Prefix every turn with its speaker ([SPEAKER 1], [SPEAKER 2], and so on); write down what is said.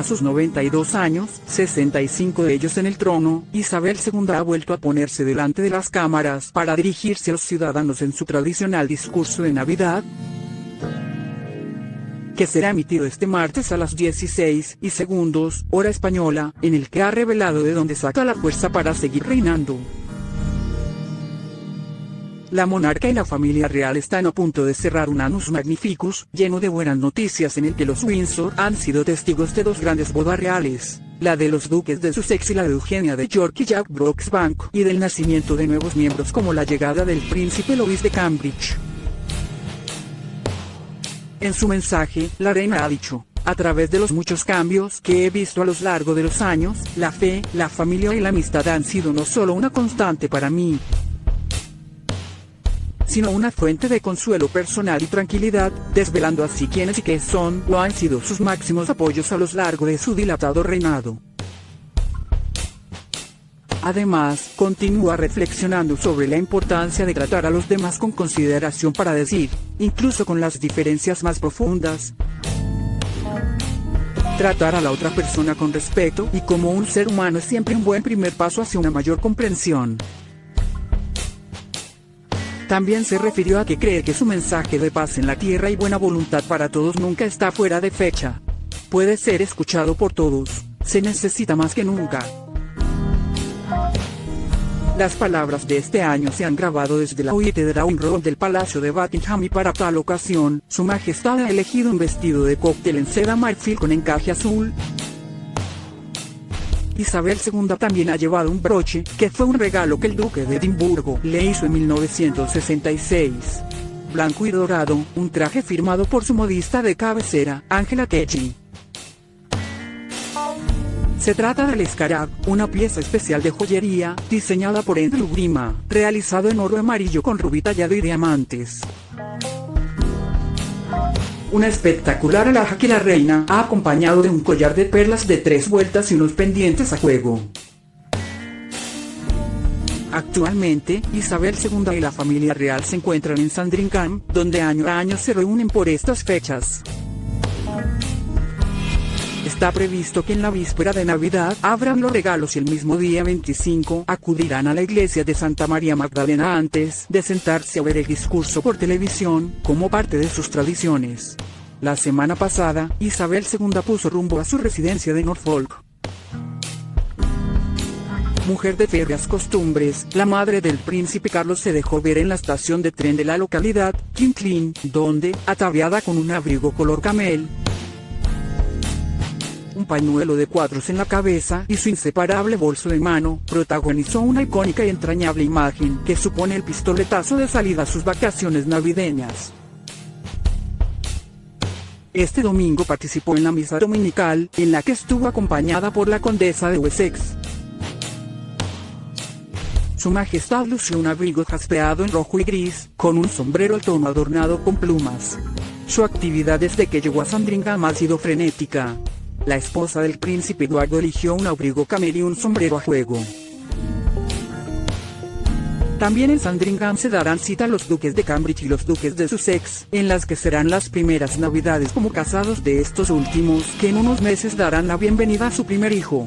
[SPEAKER 1] A sus 92 años, 65 de ellos en el trono, Isabel II ha vuelto a ponerse delante de las cámaras para dirigirse a los ciudadanos en su tradicional discurso de Navidad, que será emitido este martes a las 16 y segundos, hora española, en el que ha revelado de dónde saca la fuerza para seguir reinando. La monarca y la familia real están a punto de cerrar un Anus Magnificus, lleno de buenas noticias en el que los Windsor han sido testigos de dos grandes bodas reales, la de los duques de Sussex y la de Eugenia de York y Jack Brooksbank, y del nacimiento de nuevos miembros como la llegada del príncipe Louis de Cambridge. En su mensaje, la reina ha dicho, a través de los muchos cambios que he visto a lo largo de los años, la fe, la familia y la amistad han sido no solo una constante para mí, sino una fuente de consuelo personal y tranquilidad, desvelando así quiénes y qué son o han sido sus máximos apoyos a lo largo de su dilatado reinado. Además, continúa reflexionando sobre la importancia de tratar a los demás con consideración para decir, incluso con las diferencias más profundas, tratar a la otra persona con respeto y como un ser humano es siempre un buen primer paso hacia una mayor comprensión. También se refirió a que cree que su mensaje de paz en la tierra y buena voluntad para todos nunca está fuera de fecha. Puede ser escuchado por todos, se necesita más que nunca. Las palabras de este año se han grabado desde la huite de Downing Road del Palacio de Buckingham y para tal ocasión, su majestad ha elegido un vestido de cóctel en seda marfil con encaje azul, Isabel II también ha llevado un broche, que fue un regalo que el duque de Edimburgo le hizo en 1966. Blanco y dorado, un traje firmado por su modista de cabecera, Angela Techi. Se trata del Scarab, una pieza especial de joyería, diseñada por Andrew Grima, realizado en oro amarillo con rubí tallado y diamantes. Una espectacular alhaja que la reina ha acompañado de un collar de perlas de tres vueltas y unos pendientes a juego. Actualmente, Isabel II y la familia real se encuentran en Sandringham, donde año a año se reúnen por estas fechas. Está previsto que en la víspera de Navidad abran los regalos y el mismo día 25 acudirán a la iglesia de Santa María Magdalena antes de sentarse a ver el discurso por televisión, como parte de sus tradiciones. La semana pasada, Isabel II puso rumbo a su residencia de Norfolk. Mujer de férreas costumbres, la madre del príncipe Carlos se dejó ver en la estación de tren de la localidad, Kinclin, donde, ataviada con un abrigo color camel, un pañuelo de cuadros en la cabeza y su inseparable bolso de mano, protagonizó una icónica y entrañable imagen que supone el pistoletazo de salida a sus vacaciones navideñas. Este domingo participó en la misa dominical, en la que estuvo acompañada por la condesa de Wessex. Su majestad lució un abrigo jaspeado en rojo y gris, con un sombrero al tono adornado con plumas. Su actividad desde que llegó a Sandringham ha sido frenética, la esposa del príncipe Eduardo eligió un abrigo camel y un sombrero a juego. También en Sandringham se darán cita los duques de Cambridge y los duques de Sussex, en las que serán las primeras navidades como casados de estos últimos, que en unos meses darán la bienvenida a su primer hijo.